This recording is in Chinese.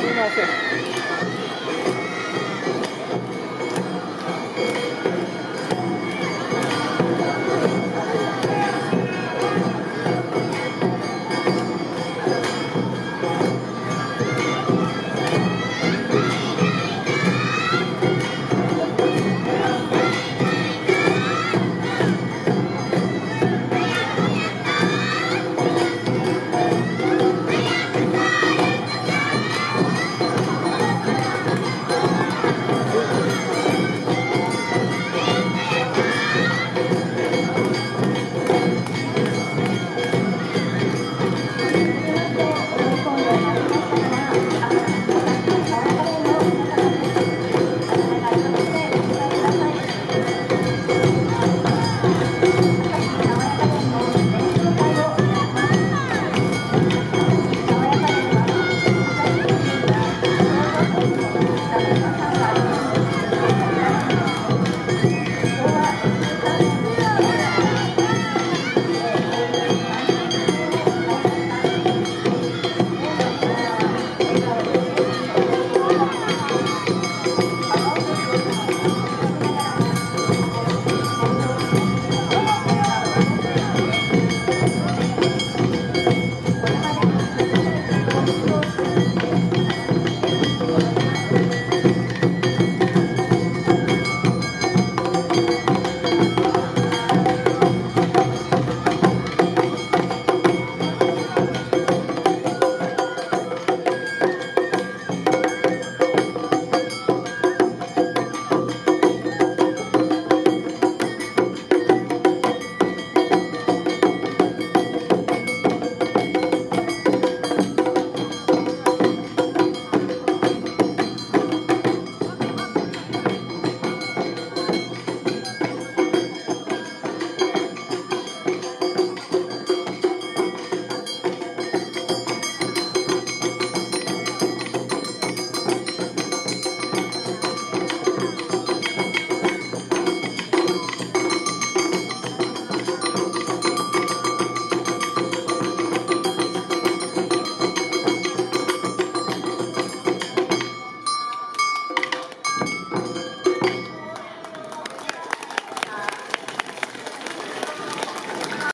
不用道歉